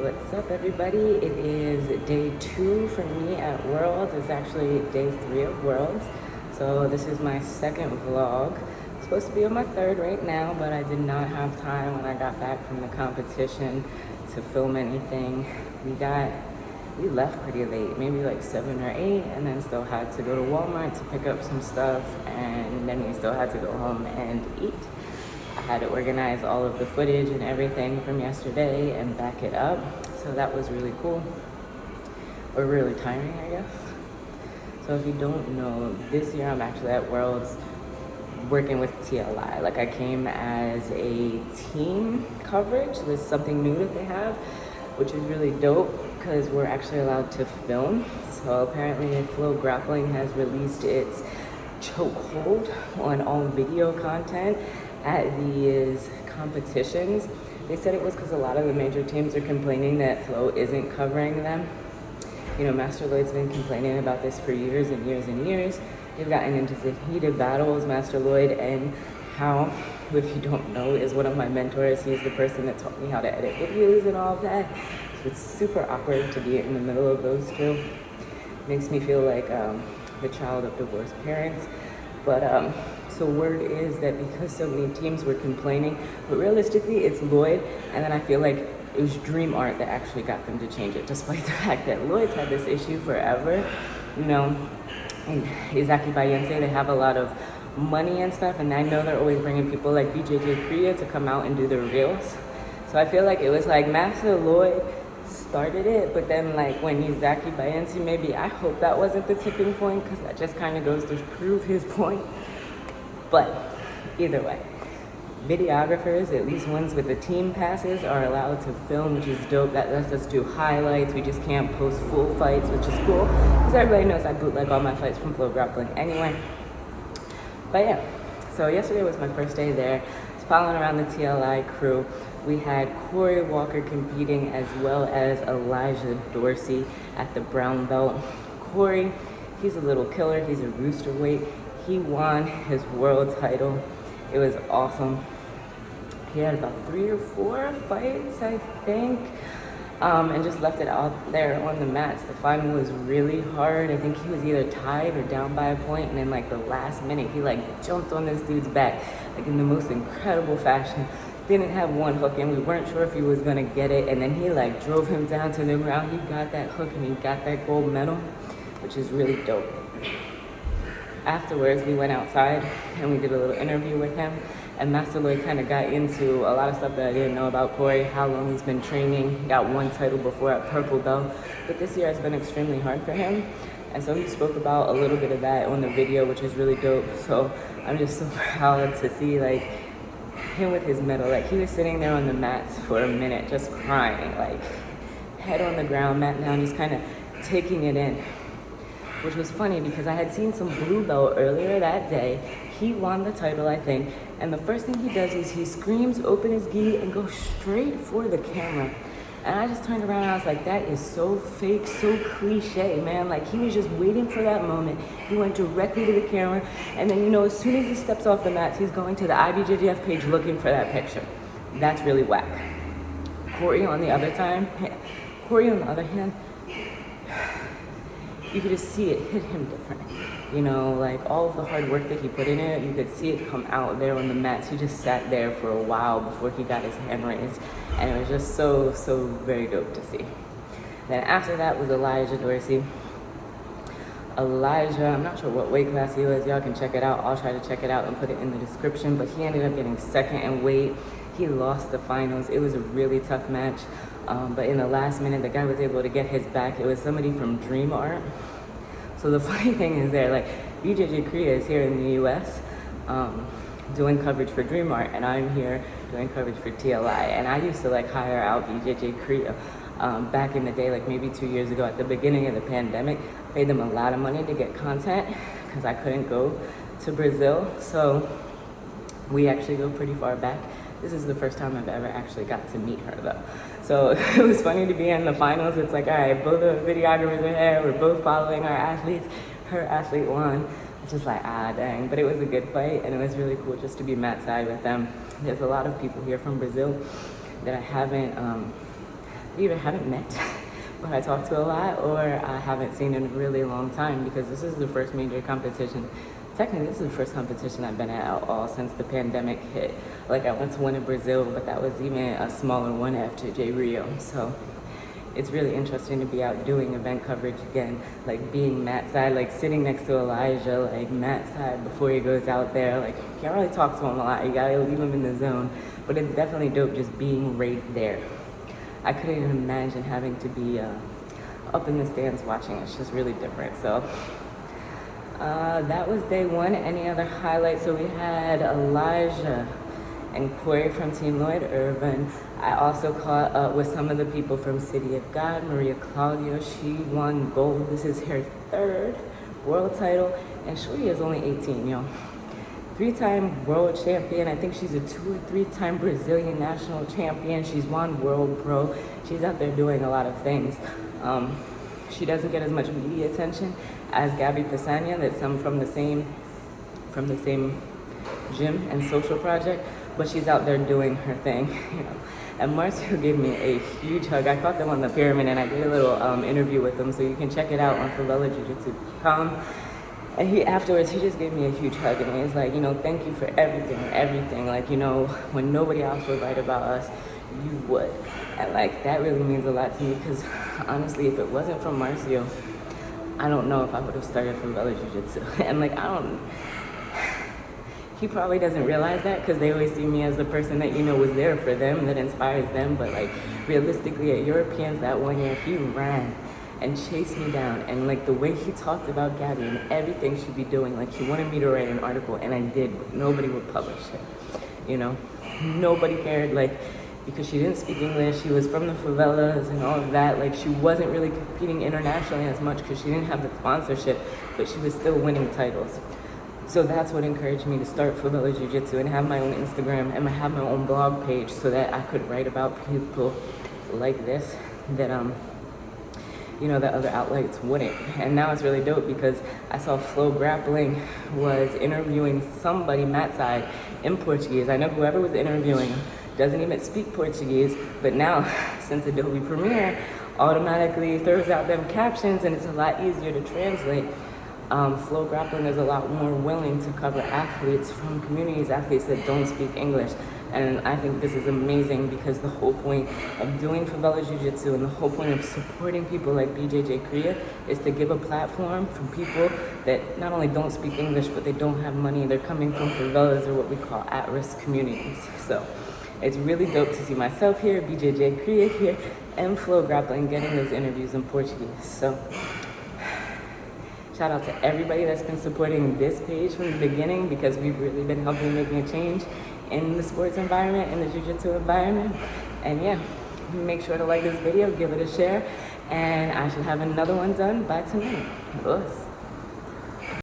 what's up everybody? It is day two for me at Worlds. It's actually day three of Worlds. So this is my second vlog. Supposed to be on my third right now, but I did not have time when I got back from the competition to film anything. We got, we left pretty late, maybe like seven or eight, and then still had to go to Walmart to pick up some stuff, and then we still had to go home and eat. Had to organize all of the footage and everything from yesterday and back it up. So that was really cool. Or really tiring, I guess. So if you don't know, this year I'm actually at Worlds working with TLI. Like I came as a team coverage. There's something new that they have, which is really dope because we're actually allowed to film. So apparently Flow Grappling has released its chokehold on all video content at these competitions. They said it was because a lot of the major teams are complaining that Flow isn't covering them. You know, Master Lloyd's been complaining about this for years and years and years. They've gotten into heated battles, Master Lloyd and how, if you don't know, is one of my mentors. He's the person that taught me how to edit videos and all that. So it's super awkward to be in the middle of those two. Makes me feel like um, the child of divorced parents. But um, so word is that because so many teams were complaining, but realistically it's Lloyd, and then I feel like it was Dream Art that actually got them to change it, despite the fact that Lloyd's had this issue forever. You know, and Isaque Bahiense, they have a lot of money and stuff, and I know they're always bringing people like BJJ Korea to come out and do their reels. So I feel like it was like Master Lloyd started it, but then like when Isaque Bahiense, maybe I hope that wasn't the tipping point because that just kind of goes to prove his point. But either way, videographers, at least ones with the team passes, are allowed to film, which is dope. That lets us do highlights. We just can't post full fights, which is cool. Because everybody knows I bootleg all my fights from Flow Grappling anyway. But yeah, so yesterday was my first day there. I was following around the TLI crew. We had Corey Walker competing as well as Elijah Dorsey at the brown belt. Corey, he's a little killer. He's a rooster weight. He won his world title. It was awesome. He had about three or four fights, I think, um, and just left it out there on the mats. The final was really hard. I think he was either tied or down by a point, and then like the last minute, he like jumped on this dude's back, like in the most incredible fashion. Didn't have one hook, and we weren't sure if he was gonna get it, and then he like drove him down to the ground. He got that hook, and he got that gold medal, which is really dope afterwards, we went outside and we did a little interview with him. And Master Lloyd kind of got into a lot of stuff that I didn't know about Corey, how long he's been training. He got one title before at Purple Belt, but this year has been extremely hard for him. And so he spoke about a little bit of that on the video, which is really dope. So I'm just so proud to see like him with his medal. Like he was sitting there on the mats for a minute, just crying, like head on the ground, mat down, just kind of taking it in which was funny because I had seen some blue belt earlier that day. He won the title, I think, and the first thing he does is he screams, open his gi, and goes straight for the camera. And I just turned around and I was like, that is so fake, so cliche, man. Like he was just waiting for that moment. He went directly to the camera. And then, you know, as soon as he steps off the mats, he's going to the IBJJF page looking for that picture. That's really whack. Corey on the other time, Corey on the other hand, you could just see it hit him different. You know, like all of the hard work that he put in it, you could see it come out there on the mats. He just sat there for a while before he got his hand raised. And it was just so, so very dope to see. Then after that was Elijah Dorsey. Elijah, I'm not sure what weight class he was. Y'all can check it out. I'll try to check it out and put it in the description. But he ended up getting second in weight. He lost the finals. It was a really tough match. Um, but in the last minute, the guy was able to get his back. It was somebody from Dream Art. So the funny thing is there, like BJJ Korea is here in the US um, doing coverage for Dream Art and I'm here doing coverage for TLI. And I used to like hire out BJJ Korea um, back in the day, like maybe two years ago at the beginning of the pandemic, I paid them a lot of money to get content because I couldn't go to Brazil. So we actually go pretty far back. This is the first time I've ever actually got to meet her though. So it was funny to be in the finals. It's like, all right, both the videographers are there. We're both following our athletes. Her athlete won. It's just like, ah, dang. But it was a good fight and it was really cool just to be mat side with them. There's a lot of people here from Brazil that I haven't um, either haven't met, but I talk to a lot, or I haven't seen in a really long time because this is the first major competition. Technically, this is the first competition I've been at at all since the pandemic hit. Like I went to one in Brazil, but that was even a smaller one after J Rio. So it's really interesting to be out doing event coverage again, like being mat side, like sitting next to Elijah, like mat side before he goes out there. Like you can't really talk to him a lot. You gotta leave him in the zone. But it's definitely dope just being right there. I couldn't even imagine having to be uh, up in the stands watching. It's just really different. So uh, that was day one. Any other highlights? So we had Elijah and Corey from Team Lloyd Irvin. I also caught up with some of the people from City of God. Maria Claudio, she won gold. This is her third world title, and she is only 18, yo. Three-time world champion. I think she's a two or three-time Brazilian national champion. She's won World Pro. She's out there doing a lot of things. Um, she doesn't get as much media attention as Gabby Pessanha, that's some from the same from the same gym and social project, but she's out there doing her thing, you know. And Marcio gave me a huge hug. I caught them on the pyramid and I did a little um, interview with them, so you can check it out on favelajujitsu.com. And he afterwards, he just gave me a huge hug and he was like, you know, thank you for everything, everything. Like, you know, when nobody else would write about us, you would. And like, that really means a lot to me because honestly, if it wasn't for Marcio, I don't know if I would have started Favela Jiu Jitsu. And like, I don't, he probably doesn't realize that because they always see me as the person that, you know, was there for them, that inspires them. But like, realistically, at Europeans that one year, he ran and chased me down. And like the way he talked about Gabby and everything she'd be doing, like he wanted me to write an article and I did, nobody would publish it. You know, nobody cared. Like, because she didn't speak English, she was from the favelas and all of that. Like she wasn't really competing internationally as much because she didn't have the sponsorship, but she was still winning titles. So that's what encouraged me to start Favela Jiu Jitsu and have my own Instagram and have my own blog page so that I could write about people like this that um you know that other outlets wouldn't. And now it's really dope because I saw Flow Grappling was interviewing somebody mat side in Portuguese. I know whoever was interviewing doesn't even speak Portuguese, but now since Adobe Premiere automatically throws out them captions and it's a lot easier to translate, um, Flow Grappling is a lot more willing to cover athletes from communities, athletes that don't speak English. And I think this is amazing because the whole point of doing Favela Jiu-Jitsu and the whole point of supporting people like BJJ Korea is to give a platform for people that not only don't speak English, but they don't have money. They're coming from favelas or what we call at-risk communities. So it's really dope to see myself here, BJJ Korea here, and Flow Grappling getting those interviews in Portuguese. So shout out to everybody that's been supporting this page from the beginning because we've really been helping making a change in the sports environment, in the jiu-jitsu environment. And yeah, make sure to like this video, give it a share, and I should have another one done by tonight. Us.